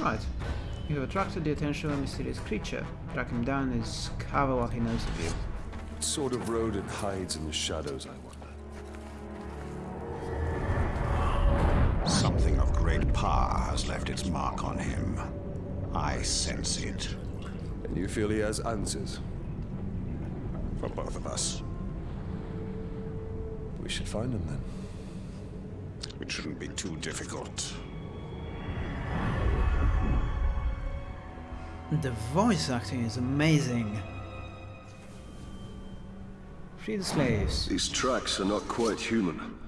Right. You have attracted the attention of a mysterious creature. Track him down and discover what he knows of you. What sort of rodent hides in the shadows, I wonder? Something of great power has left its mark on him. I sense it. And you feel he has answers? For both of us. We should find him then. It shouldn't be too difficult. The voice acting is amazing. Free the slaves. These tracks are not quite human.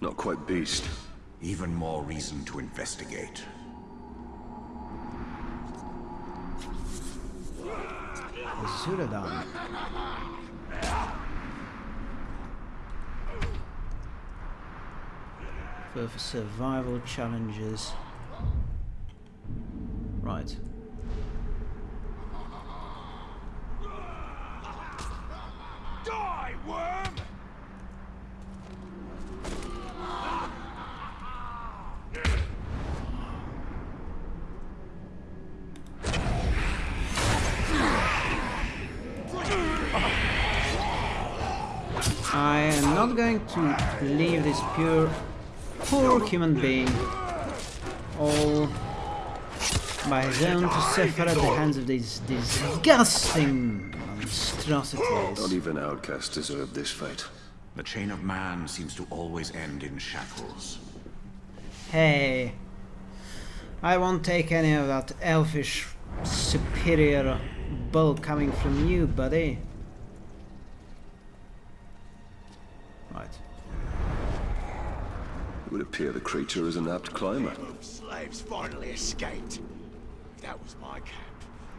Not quite beast. Even more reason to investigate. Zuladan. For survival challenges. Right. Die, worm! I am not going to leave this pure, poor human being all by his own to suffer at the hands of these disgusting monstrosities. Not even outcasts deserve this fate. The chain of man seems to always end in shackles. Hey, I won't take any of that elfish superior bull coming from you, buddy. It would appear the creature is an apt climber. Slaves finally escaped. That was my camp.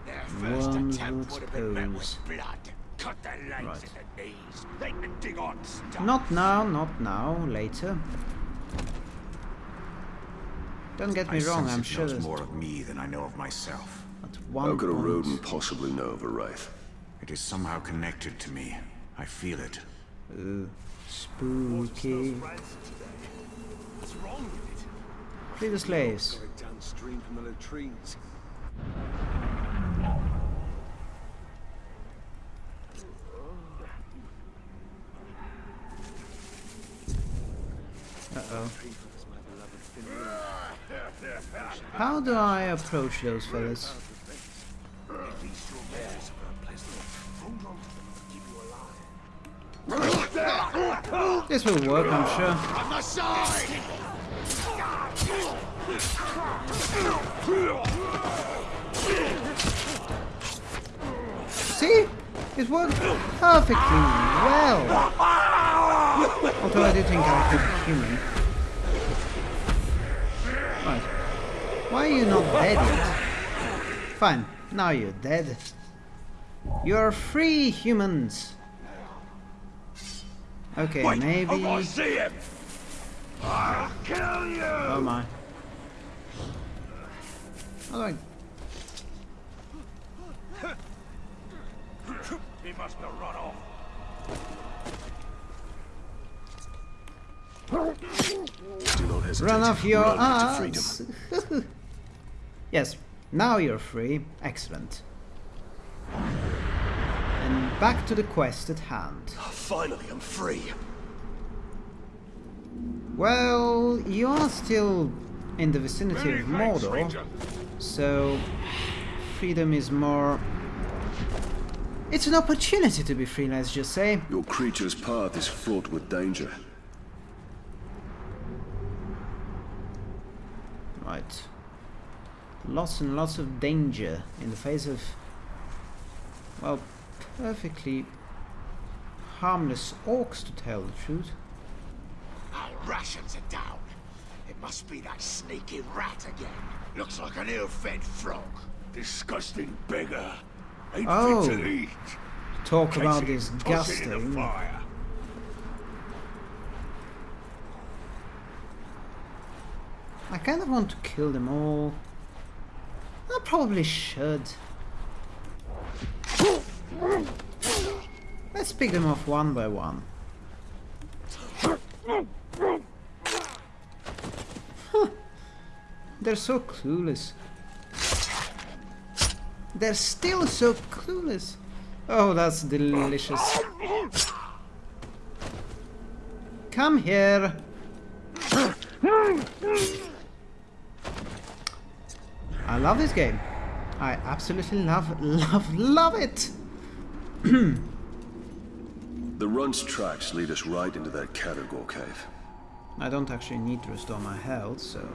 Their first One attempt would would have been met with blood. Cut their legs Right. at the knees. They can dig on stuff. Not now, not now, later. Don't get me I wrong, sense I'm it sure knows there's more of me than I know of myself. How could a point- rodent possibly know of a wraith? It is somehow connected to me. I feel it. Ooh, spooky. Wrong with it? Free the slaves. Downstream from the latrines. Uh-oh. How do I approach those fellas? This will work, I'm sure. On the side! See? It worked perfectly well. Although I did think I could be human. Right. Why are you not dead yet? Fine, now you're dead. You're free, humans. Okay, Wait, maybe... I see him! I'll kill you! Oh my. How do I... He must have run off. Do not hesitate. Run off your Run to freedom. ass! yes, now you're free. Excellent. And back to the quest at hand. Ah, finally, I'm free. Well, you are still in the vicinity of Mordor, so freedom is more... It's an opportunity to be free, let's just say. Your creature's path is fraught with danger. Right. Lots and lots of danger in the face of, well, perfectly harmless orcs, to tell the truth. Our rations are down. It must be that sneaky rat again. Looks like an ill-fed frog. Disgusting beggar. Ain't Oh. fit to eat. Talk Catch about it, toss it in the disgusting. fire. I kind of want to kill them all. I probably should. Let's pick them off one by one. They're so clueless. They're still so clueless. Oh, that's delicious. Come here. I love this game. I absolutely love, love, love it. The run's tracks lead us right into that Caragor cave. I don't actually need to restore my health, so...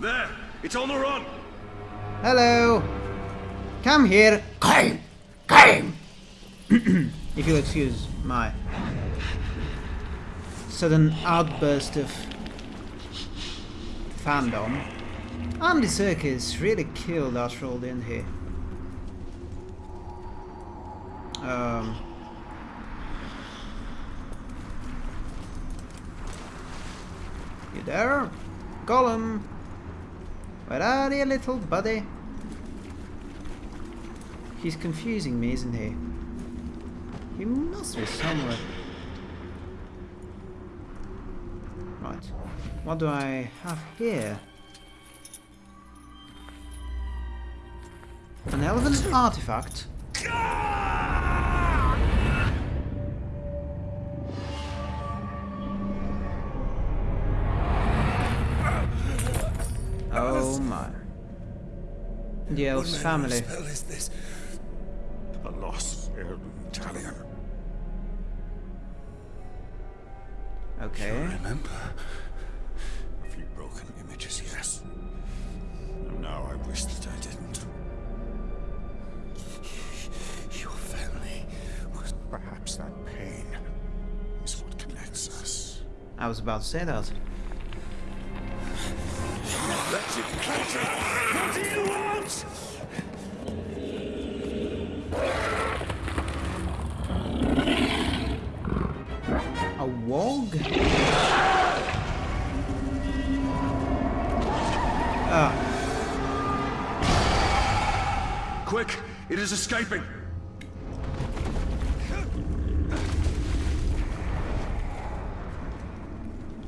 There! It's on the run! Hello! Come here! Come! Come! if you'll excuse my sudden outburst of fandom. Andy Serkis really killed that role, didn't he? Um, you there? Gollum! Where are you, little buddy? He's confusing me, isn't he? He must be somewhere. Right. What do I have here? An elven artifact? Elf's family. spell is this? A lost Italian. Um, okay. Remember? A few broken images, yes. And now I wish that I didn't. Your family was Perhaps that pain is what connects us. I was about to say that. Clancy! What do you A wog? Ah, Quick! It is escaping!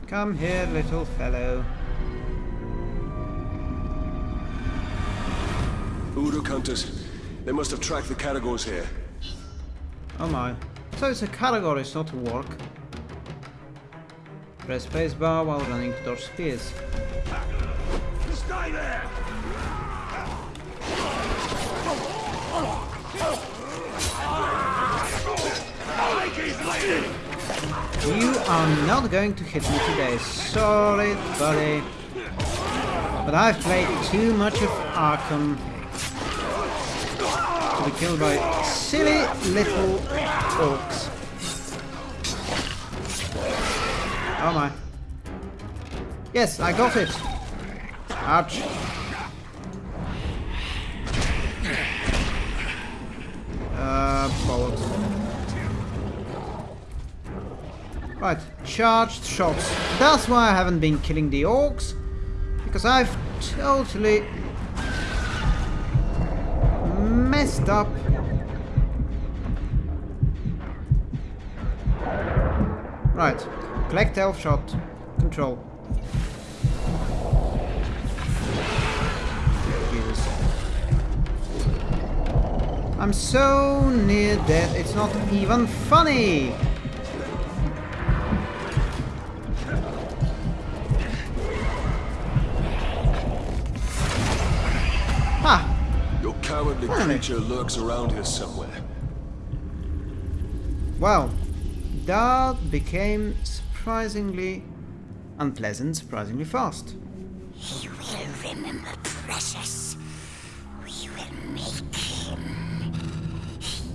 come here, little fellow. Udo Countess. They must have tracked the Caragors here. Oh my. So it's a category, it's not a work. Press spacebar while running towards spears. Stay there! You are not going to hit me today, sorry buddy. But I've played too much of Arkham be killed by silly little orcs. Oh my. Yes, I got it. Ouch. Uh, bollocks. Right, charged shots. That's why I haven't been killing the orcs. Because I've totally messed up. Right, collect elf shot. Control. Jesus. I'm so near death, it's not even funny! Cowardly creature lurks around here somewhere. Well, that became surprisingly unpleasant, surprisingly fast. He will remember Precious. We will make him.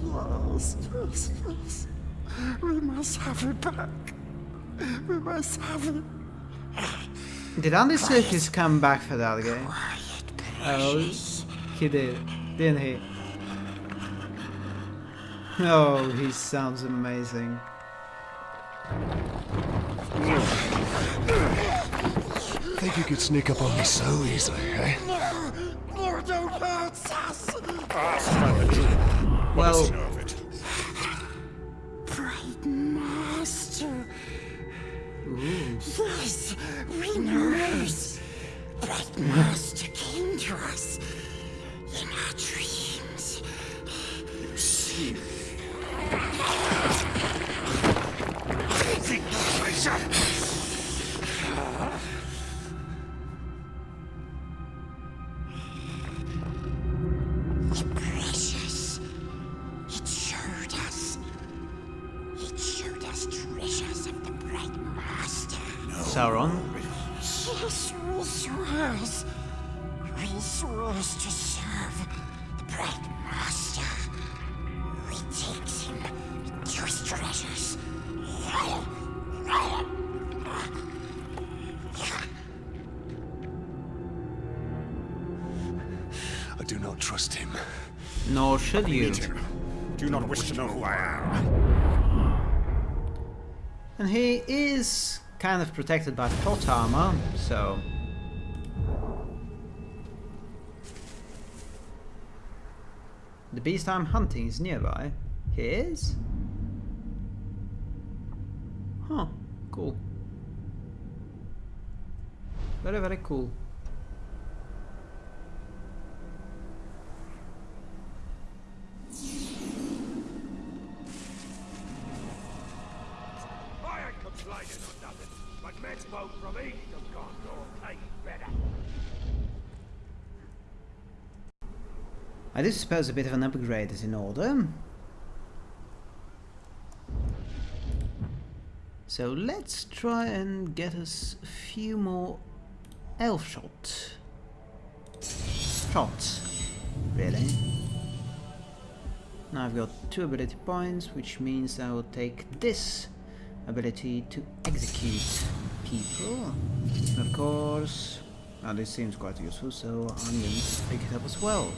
Yes, yes, yes. We must have it back. We must have it. Did Andy Serkis come back for that game? Quiet, Oh, he did, didn't he? Oh, he sounds amazing. Think you could sneak up on me so easily, eh? No, don't hurt us! Well, of it. Bright Master. Yes, we know. Bright Master came to us. In I do not trust him. Nor should you. Do not wish to know who I am. And he is kind of protected by plot armor, so... The beast I'm hunting is nearby. He is? Huh, cool. Very, very cool. From east gone to take better. I do suppose a bit of an upgrade is in order. So let's try and get us a few more elf shot. Shots, really. Now I've got two ability points, which means I will take this ability to execute people. And of course, now this seems quite useful, so I'm going to pick it up as well.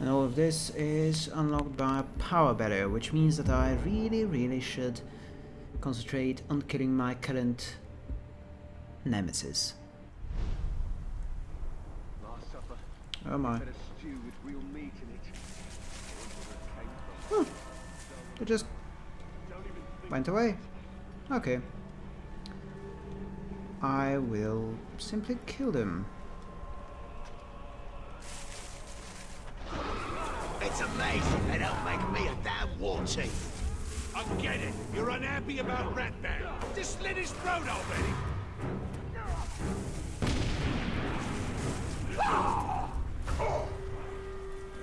And all of this is unlocked by a power barrier, which means that I really, really should concentrate on killing my current nemesis. Last supper, Oh my. had a stew with real meat in it. Hmm. Oh, they just went away. Okay. I will simply kill them. It's amazing they don't make me a damn war chief. I get it. You're unhappy about Ratman. Just slit his throat already.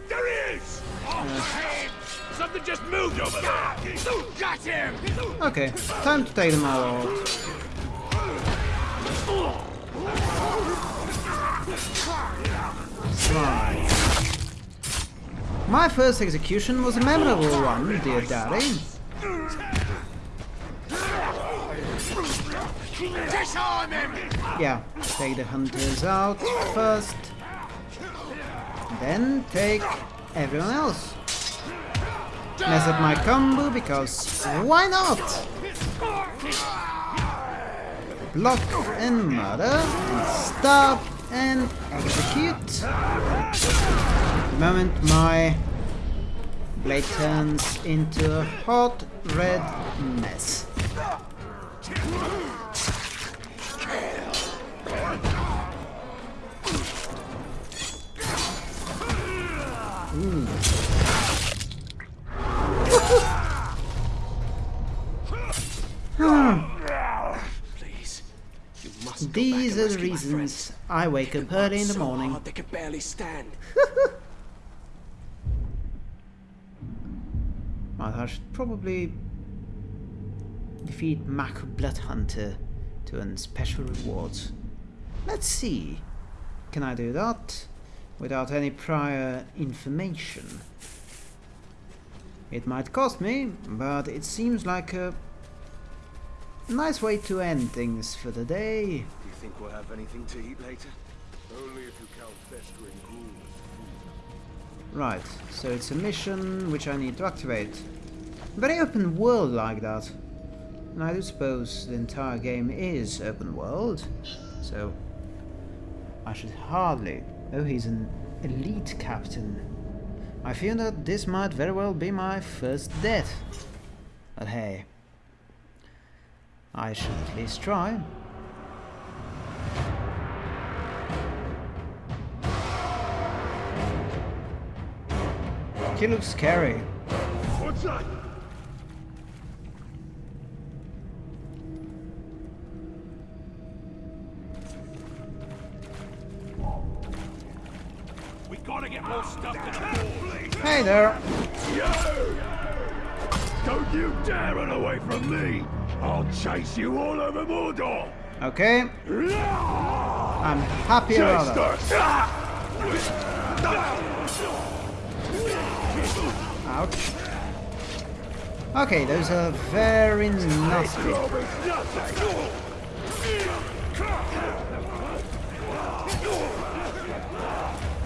There he is! Off the! Uh. Something just moved over there! Got him! Okay, time to take them all out. My first execution was a memorable one, dear daddy. Yeah, take the hunters out first. Then take everyone else. Mess up my combo because why not? Block and murder and stop and execute. The moment my blade turns into a hot red mess. Go the and rescue my reasons. I wake up early in the So morning. hard they could barely stand. Right, I should probably defeat Mac Bloodhunter to earn special rewards. Let's see. Can I do that without any prior information? It might cost me, but it seems like a nice way to end things for the day. Do you think we'll have anything to eat later? Only if you count festering ghouls. Right, so it's a mission which I need to activate. Very open world like that. And I do suppose the entire game is open world, so I should hardly... Oh, he's an elite captain. I feel that this might very well be my first death. But hey, I should at least try. He looks scary. What's that? We gotta get more stuff to Hey there. You! Don't you dare run away from me! I'll chase you all over Mordor! Okay, I'm happy about that. Ah! Ouch. Okay, those are very nasty.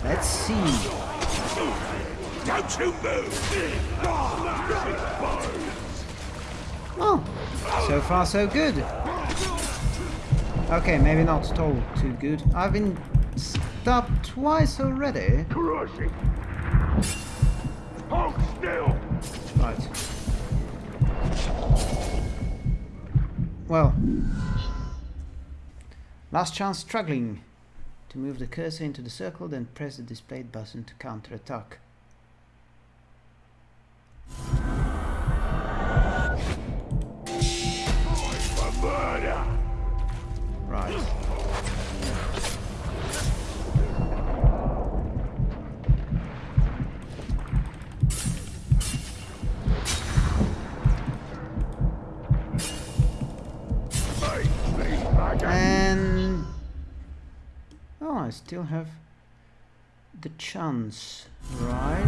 Let's see. Don't you move! Oh, so far so good. Okay, maybe not at all too good. I've been stopped twice already. Hold still! Right. Well. Last chance struggling. To move the cursor into the circle, then press the displayed button to counter-attack. Right. I still have the chance, right?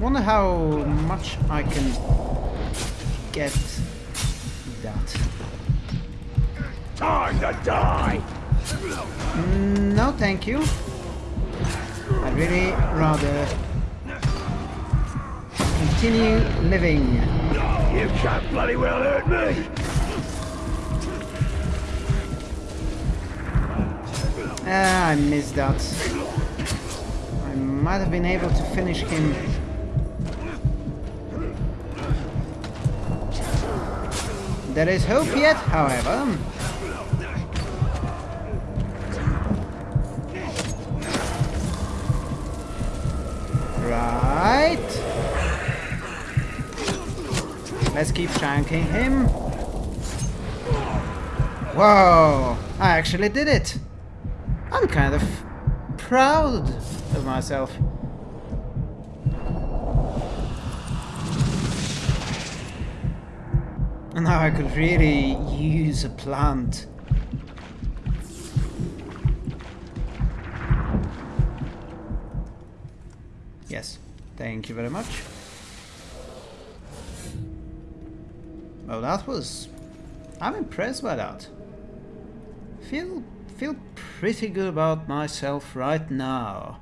Wonder how much I can get that. Time to die! No, thank you. I'd really rather continue living. You can't bloody well hurt me! Ah, I missed that. I might have been able to finish him. There is hope yet, however. Right. Let's keep shanking him. Whoa! I actually did it! Kind of proud of myself. And now I could really use a plant. Yes, thank you very much. Well, that was... I'm impressed by that. Feel feel pretty good about myself right now.